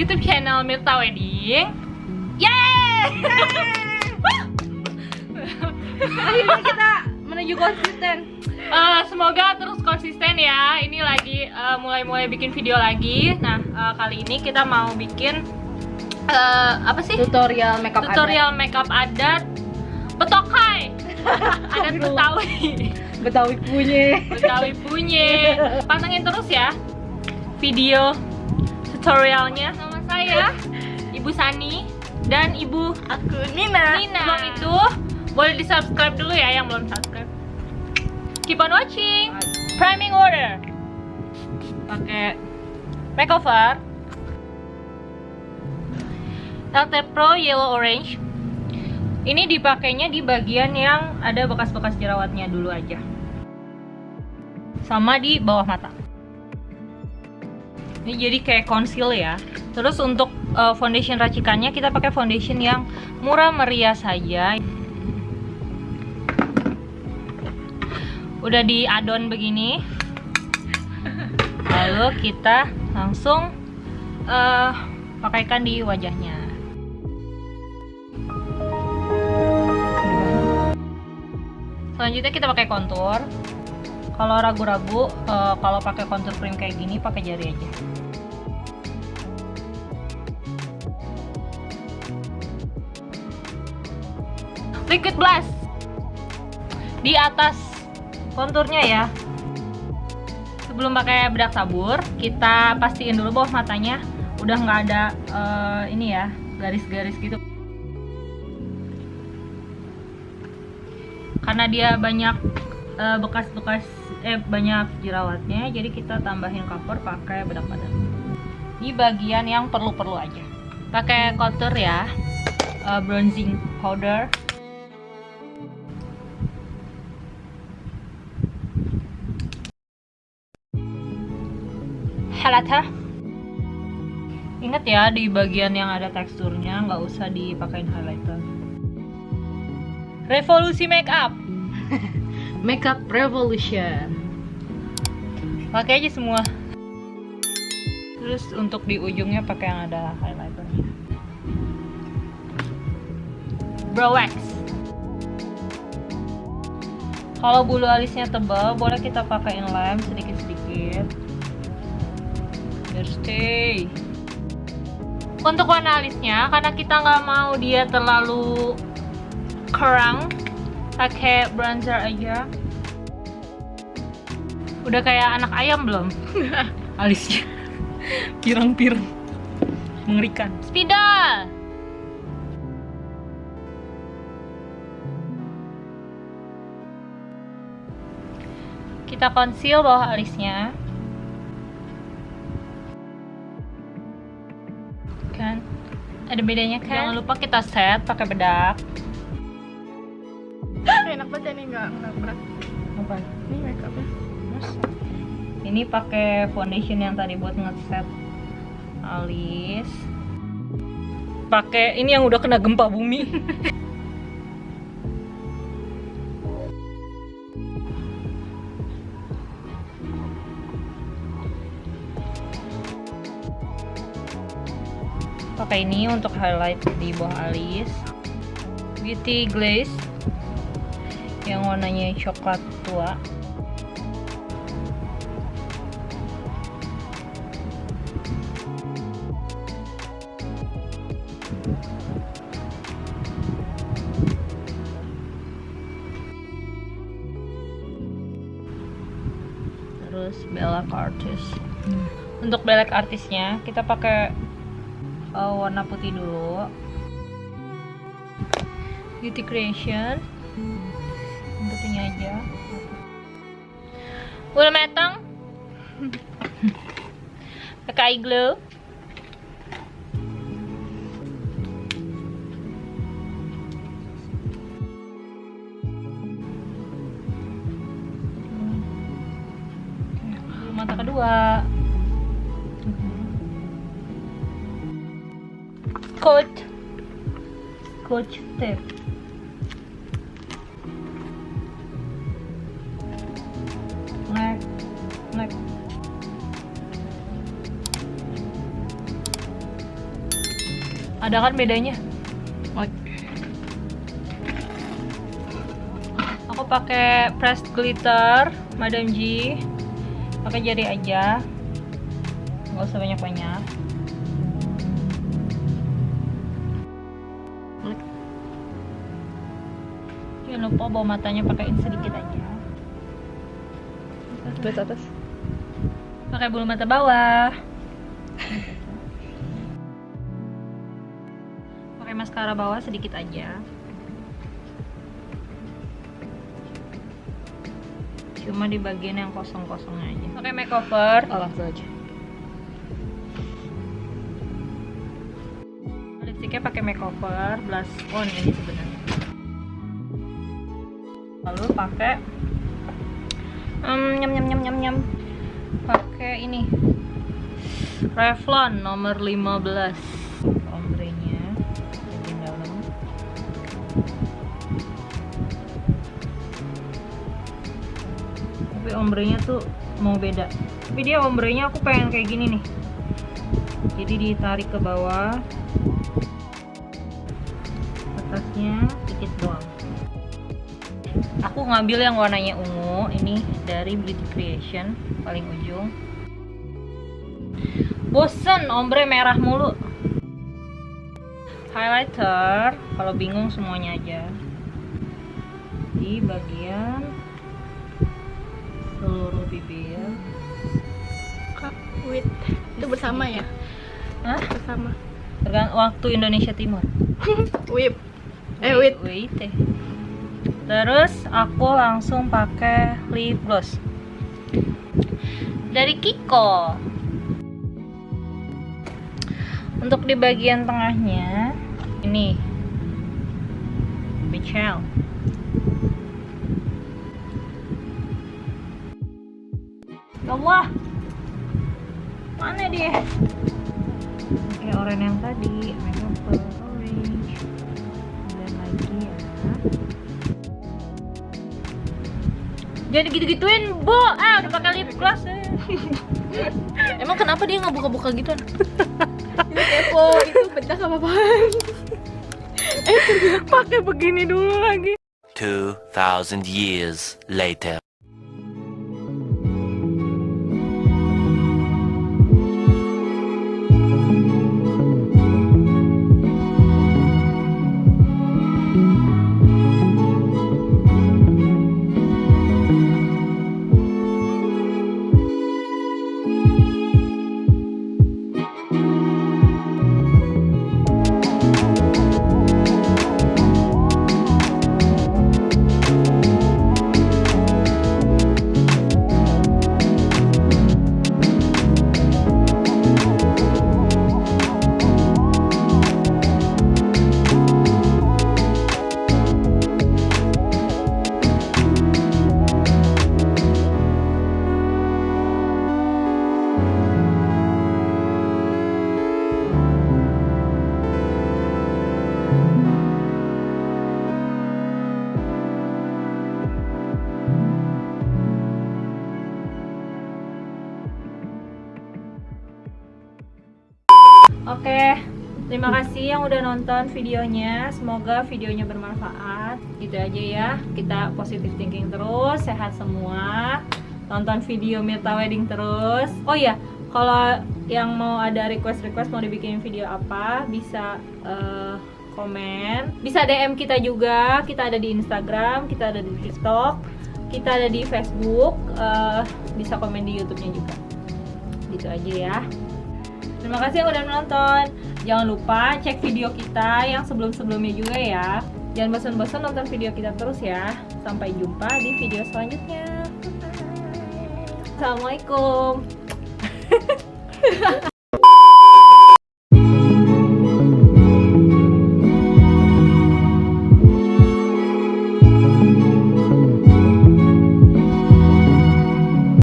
YouTube channel Mirta Wedding. Yeay! Akhirnya kita menuju konsisten. Eh, semoga terus konsisten ya. Ini lagi eh, mulai-mulai bikin video lagi. Nah, eh, kali ini kita mau bikin eh, apa sih? Tutorial makeup Tutorial makeup adat Betokai. adat Betawi. adat. Betawi punya. Betawi punya. Pantengin terus ya video tutorialnya sama saya Ibu Sani dan Ibu Aku Nina. Nina. Sebelum itu boleh di subscribe dulu ya yang belum subscribe. Keep on watching. Priming order. Pakai makeover. LT Pro Yellow Orange. Ini dipakainya di bagian yang ada bekas-bekas jerawatnya dulu aja. Sama di bawah mata. Ini jadi kayak conceal ya. Terus untuk uh, foundation racikannya kita pakai foundation yang murah meriah saja. Udah di adon begini. Lalu kita langsung uh, pakaikan di wajahnya. Selanjutnya kita pakai kontur. Kalau ragu-ragu, uh, kalau pakai contour cream kayak gini, pakai jari aja. Liquid blush di atas konturnya ya. Sebelum pakai bedak sabur, kita pastiin dulu bawah matanya. Udah nggak ada uh, ini ya garis-garis gitu. Karena dia banyak bekas-bekas uh, eh banyak jerawatnya jadi kita tambahin cover pakai bedak badan. Di bagian yang perlu-perlu aja. Pakai contour ya uh, bronzing powder halata ingat ya di bagian yang ada teksturnya nggak usah dipakein highlighter revolusi makeup Makeup Revolution. Pakai aja semua. Terus untuk di ujungnya pakai yang ada highlighternya. Brow wax. Kalau bulu alisnya tebal, boleh kita pakai lem sedikit-sedikit. Biar stay. Untuk warna alisnya, karena kita nggak mau dia terlalu kerang, pakai bronzer aja. Udah kayak anak ayam belum? Alisnya. Pirang-pirang. Mengerikan. Spidol! Kita conceal bawah alisnya ada bedanya kan? Jangan lupa kita set pakai bedak. Enak banget ini nggak nggak berat. Apa? Ini makeupnya. Ini pakai foundation yang tadi buat ngeset alis. Pakai ini yang udah kena gempa bumi pakai ini untuk highlight di bawah alis. Beauty glaze yang warnanya coklat tua. Terus belak artis hmm. untuk belak artisnya kita pakai uh, warna putih dulu. Beauty creation. Putihnya aja. Udah matang. Pakai eye coat coach tape leg leg ada kan bedanya? Aku pakai pressed glitter Madam G. Pakai jari aja. Nggak usah banyak lupa bawa matanya pakaiin sedikit aja. Terus atas. pakai bulu mata bawah. Pakai maskara bawah sedikit aja. Cuma di bagian yang kosong-kosong aja. Pakai makeover. Oh, langsung aja. lipstiknya pakai makeover blush on ini sebenarnya lalu pakai um, nyam nyam nyam nyam nyam. Pakai ini. Revlon nomor 15 ombrenya bagian dalam. Tapi ombrenya tuh mau beda. Tapi dia ombrenya aku pengen kayak gini nih. Jadi ditarik ke bawah. Atasnya dikit doang aku ngambil yang warnanya ungu ini dari Beauty Creation paling ujung bosen ombre merah mulu highlighter kalau bingung semuanya aja di bagian seluruh bibir Kak, wait. Itu bersama ya? Hah? Bersama. tergantung waktu Indonesia Timur Whip. Eh, wait. wait eh. Terus aku langsung pakai lip gloss. Dari Kiko. Untuk di bagian tengahnya ini. Michelle. Ya Allah. Mana dia? Kayak orang yang tadi. Makeup orange. Dan lagi ya jangan gitu-gituin bu ah udah pakai lip gloss eh. Emang kenapa dia nggak buka-buka gitu? itu kepo, itu bedak apa apaan? pakai begini dulu lagi 2,000 years later. Terima kasih yang udah nonton videonya. Semoga videonya bermanfaat. Gitu aja ya. Kita positive thinking terus, sehat semua. Tonton video Mirta Wedding terus. Oh iya, kalau yang mau ada request-request mau dibikin video apa, bisa eh, komen. Bisa DM kita juga. Kita ada di Instagram, kita ada di TikTok, kita ada di Facebook. eh, bisa komen di YouTube-nya juga. Gitu aja ya. Terima kasih yang udah menonton. Jangan lupa cek video kita yang sebelum-sebelumnya juga ya. Jangan bosan-bosan nonton video kita terus ya. Sampai jumpa di video selanjutnya. Assalamualaikum.